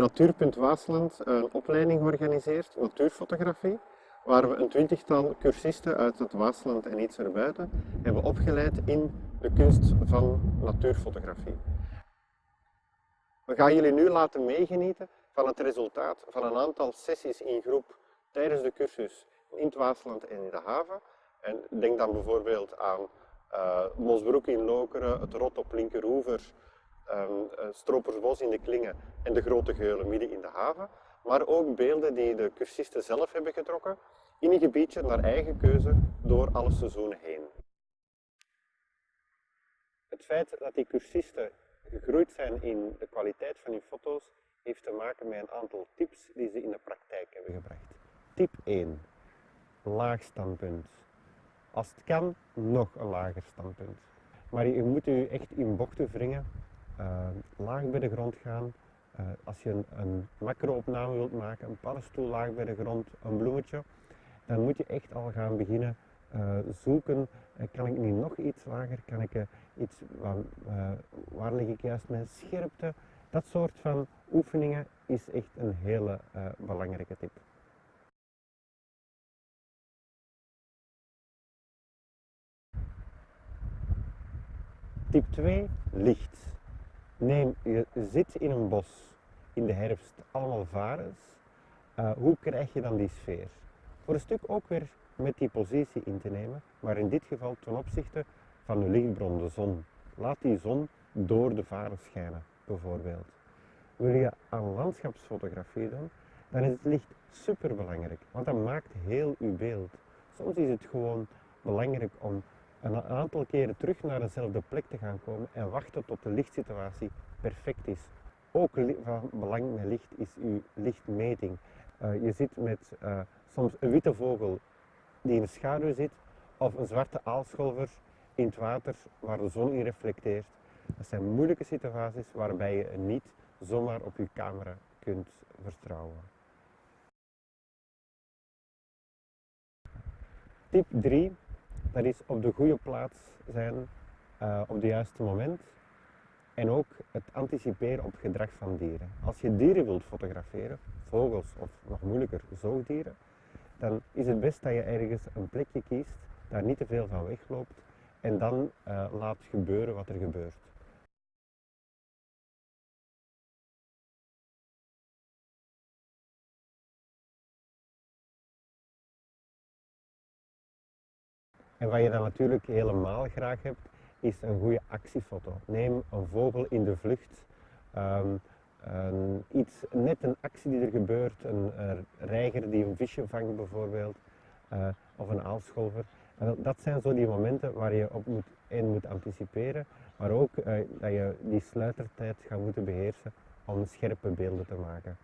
Natuurpunt Waasland een opleiding georganiseerd, natuurfotografie, waar we een twintigtal cursisten uit het Waasland en iets erbuiten hebben opgeleid in de kunst van natuurfotografie. We gaan jullie nu laten meegenieten van het resultaat van een aantal sessies in groep tijdens de cursus in het Waasland en in de haven. En denk dan bijvoorbeeld aan uh, Mosbroek in Lokeren, het Rot op Linkeroever, um, Stropersbos in de Klingen en de Grote Geulen midden in de haven. Maar ook beelden die de cursisten zelf hebben getrokken in een gebiedje naar eigen keuze door alle seizoenen heen. Het feit dat die cursisten gegroeid zijn in de kwaliteit van hun foto's heeft te maken met een aantal tips die ze in de praktijk hebben gebracht. Tip 1. Laag standpunt. Als het kan, nog een lager standpunt. Maar je moet je echt in bochten wringen, laag bij de grond gaan. Uh, als je een, een macro-opname wilt maken, een paddenstoel laag bij de grond, een bloemetje, dan moet je echt al gaan beginnen uh, zoeken. kan ik nu nog iets lager? Kan ik iets, waar lig ik juist mijn scherpte? Dat soort van oefeningen is echt een hele belangrijke tip. Tip 2, licht. Neem, je zit in een bos in de herfst, allemaal varens. Uh, hoe krijg je dan die sfeer? Voor een stuk ook weer met die positie in te nemen, maar in dit geval ten opzichte van de lichtbron, de zon. Laat die zon door de varen schijnen, bijvoorbeeld. Wil je aan landschapsfotografie doen, dan is het licht super belangrijk, want dat maakt heel uw beeld. Soms is het gewoon belangrijk om een aantal keren terug naar dezelfde plek te gaan komen en wachten tot de lichtsituatie perfect is. Ook van belang met licht is uw lichtmeting. Uh, je zit met uh, soms een witte vogel die in de schaduw zit of een zwarte aalscholver in het water waar de zon in reflecteert. Dat zijn moeilijke situaties waarbij je niet zomaar op je camera kunt vertrouwen. Tip 3 dat is op de goede plaats zijn uh, op het juiste moment en ook het anticiperen op gedrag van dieren. Als je dieren wilt fotograferen, vogels of nog moeilijker zoogdieren, dan is het best dat je ergens een plekje kiest, daar niet te veel van wegloopt en dan uh, laat gebeuren wat er gebeurt. En wat je dan natuurlijk helemaal graag hebt, is een goede actiefoto. Neem een vogel in de vlucht, um, een, iets, net een actie die er gebeurt, een, reiger die een visje vangt bijvoorbeeld, uh, of een aalscholver. En dat zijn zo die momenten waar je op moet, in moet anticiperen, maar ook uh, dat je die sluitertijd gaat moeten beheersen om scherpe beelden te maken.